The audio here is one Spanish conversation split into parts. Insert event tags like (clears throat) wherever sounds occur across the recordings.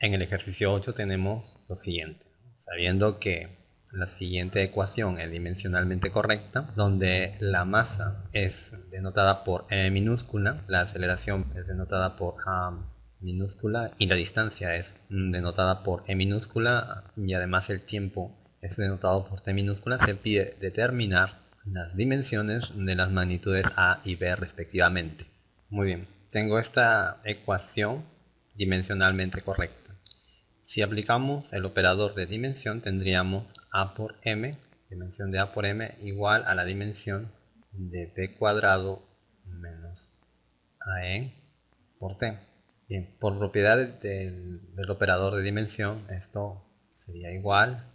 En el ejercicio 8 tenemos lo siguiente. Sabiendo que la siguiente ecuación es dimensionalmente correcta, donde la masa es denotada por m minúscula, la aceleración es denotada por a minúscula y la distancia es denotada por e minúscula y además el tiempo es denotado por t minúscula, se pide determinar las dimensiones de las magnitudes a y b respectivamente. Muy bien, tengo esta ecuación dimensionalmente correcta. Si aplicamos el operador de dimensión tendríamos a por m, dimensión de a por m igual a la dimensión de b cuadrado menos ae por t. Bien, por propiedades del, operador de dimensión, esto sería igual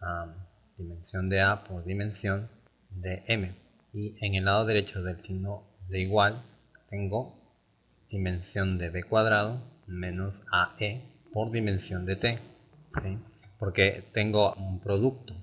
a dimensión de a por dimensión de m. Y en el lado derecho del signo de igual tengo dimensión de b cuadrado menos ae por dimensión de t. Porque tengo un producto,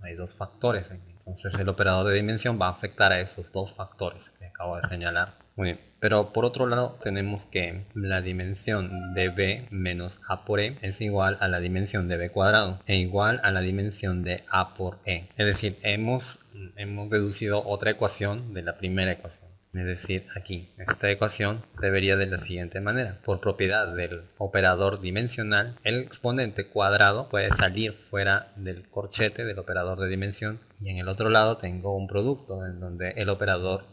hay dos factores. Entonces el operador de dimensión va a afectar a esos dos factores que acabo de señalar. Muy bien. Pero por otro lado tenemos que la dimensión de b menos a por e es igual a la dimensión de b cuadrado e igual a la dimensión de a por e. Es decir, hemos, hemos deducido otra ecuación de la primera ecuación. Es decir, aquí, esta ecuación debería de la siguiente manera. Por propiedad del operador dimensional, el exponente cuadrado puede salir fuera del corchete del operador de dimensión y en el otro lado tengo un producto en donde el operador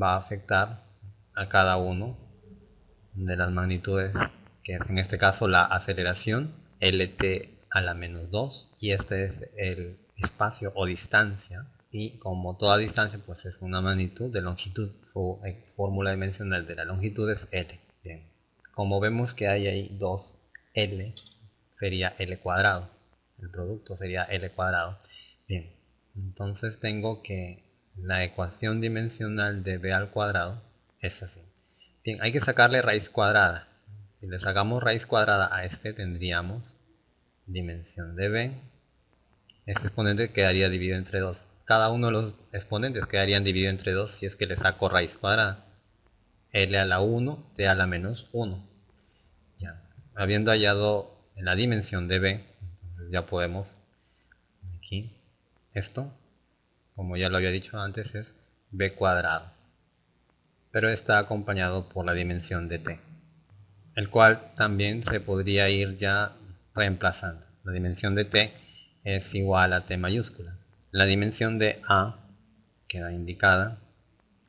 va a afectar a cada uno de las magnitudes que es en este caso la aceleración lt a la menos 2 y este es el espacio o distancia y como toda distancia pues es una magnitud de longitud su fórmula dimensional de la longitud es L. Bien como vemos que hay ahí dos L sería L cuadrado. El producto sería L cuadrado. Bien entonces tengo que la ecuación dimensional de B al cuadrado es así. Bien hay que sacarle raíz cuadrada. Si le sacamos raíz cuadrada a este tendríamos dimensión de B. Este exponente quedaría dividido entre 2 cada uno de los exponentes quedarían dividido entre 2 si es que le saco raíz cuadrada. L a la 1, T a la menos 1. Ya. Habiendo hallado la dimensión de B, entonces ya podemos, aquí, esto, como ya lo había dicho antes, es B cuadrado. Pero está acompañado por la dimensión de T, el cual también se podría ir ya reemplazando. La dimensión de T es igual a T mayúscula. La dimensión de A queda indicada.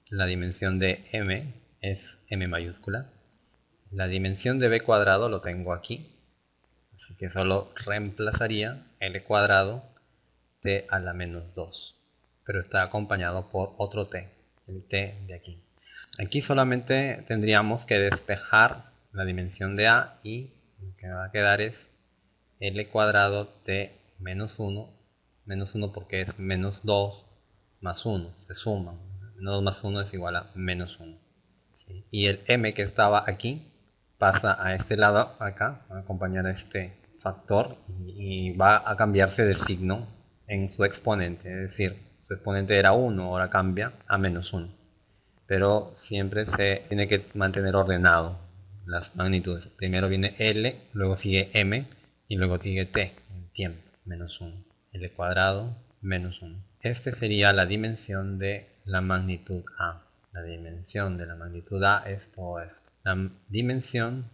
La dimensión de M es M mayúscula. La dimensión de B cuadrado lo tengo aquí. Así que solo reemplazaría L cuadrado T a la menos 2. Pero está acompañado por otro T, el T de aquí. Aquí solamente tendríamos que despejar la dimensión de A y lo que va a quedar es L cuadrado T menos 1 menos 1 porque es menos 2 más 1, se suman. Menos 2 más 1 es igual a menos 1. Y el m que estaba aquí pasa a este lado, acá, a acompañar a este factor y, va a cambiarse de signo en su exponente. Es decir, su exponente era 1, ahora cambia a menos 1. Pero siempre se tiene que mantener ordenado las magnitudes. Primero viene L, luego sigue M y luego sigue T, en tiempo, menos 1. L cuadrado menos 1. Este sería la dimensión de la magnitud A. La dimensión de la magnitud A es todo esto. La dimensión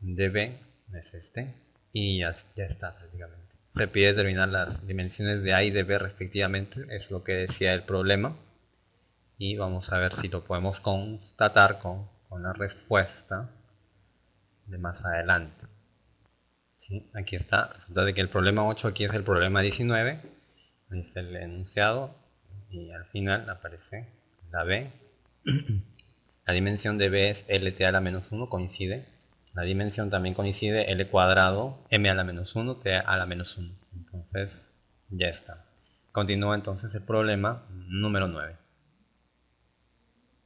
de B es este. Y ya, está prácticamente. Se pide determinar las dimensiones de A y de B respectivamente. Es lo que decía el problema. Y vamos a ver si lo podemos constatar con, con la respuesta de más adelante aquí está. Resulta de que el problema 8 aquí es el problema 19. Ahí está el enunciado. Y al final aparece la B. (clears throat) La dimensión de B es LT a la menos 1, coincide. La dimensión también coincide, L cuadrado, M a la menos 1, T a la menos 1. Entonces, ya está. Continúa entonces el problema número 9.